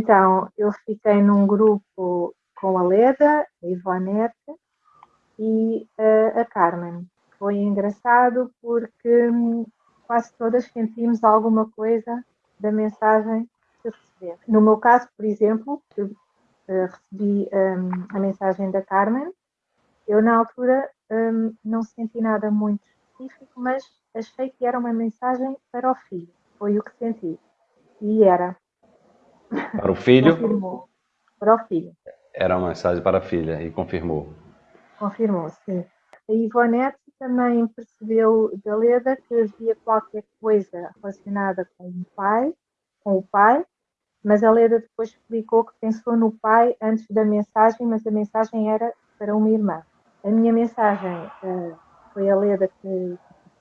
então eu fiquei num grupo com a Leda, a Ivonete e a, a Carmen. Foi engraçado porque hum, quase todas sentimos alguma coisa da mensagem que recebemos. No meu caso, por exemplo, eu, uh, recebi um, a mensagem da Carmen, eu na altura um, não senti nada muito específico, mas achei que era uma mensagem para o filho. Foi o que senti. E era. Para o filho? Confirmou. Para o filho. Era uma mensagem para a filha e confirmou. Confirmou, sim. A Ivonete também percebeu da Leda que havia qualquer coisa relacionada com o pai, com o pai, mas a Leda depois explicou que pensou no pai antes da mensagem, mas a mensagem era para uma irmã. A minha mensagem uh, foi a Leda que,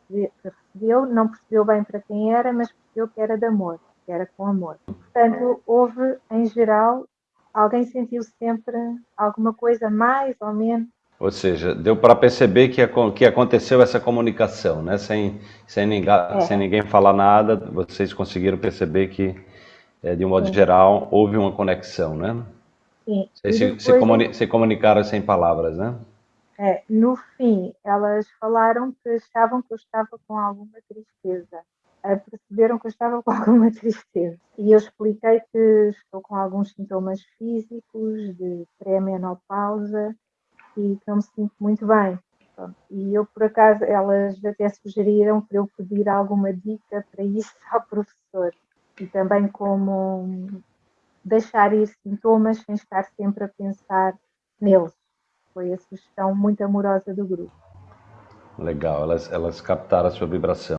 que, recebeu, não percebeu bem para quem era, mas percebeu que era de amor, que era com amor. Portanto, houve, em geral, alguém sentiu sempre alguma coisa mais ou menos ou seja, deu para perceber que, que aconteceu essa comunicação, né? Sem, sem, ninguém, é. sem ninguém falar nada, vocês conseguiram perceber que, é, de um modo Sim. geral, houve uma conexão, né? Sim. Vocês se, se, comuni se, comunicaram sem palavras, né? É, no fim, elas falaram que achavam que eu estava com alguma tristeza. Perceberam que eu estava com alguma tristeza. E eu expliquei que estou com alguns sintomas físicos de pré-menopausa e que não me sinto muito bem. E eu, por acaso, elas até sugeriram para eu pedir alguma dica para isso ao professor. E também como deixar ir sintomas sem estar sempre a pensar neles. Foi a sugestão muito amorosa do grupo. Legal, elas, elas captaram a sua vibração.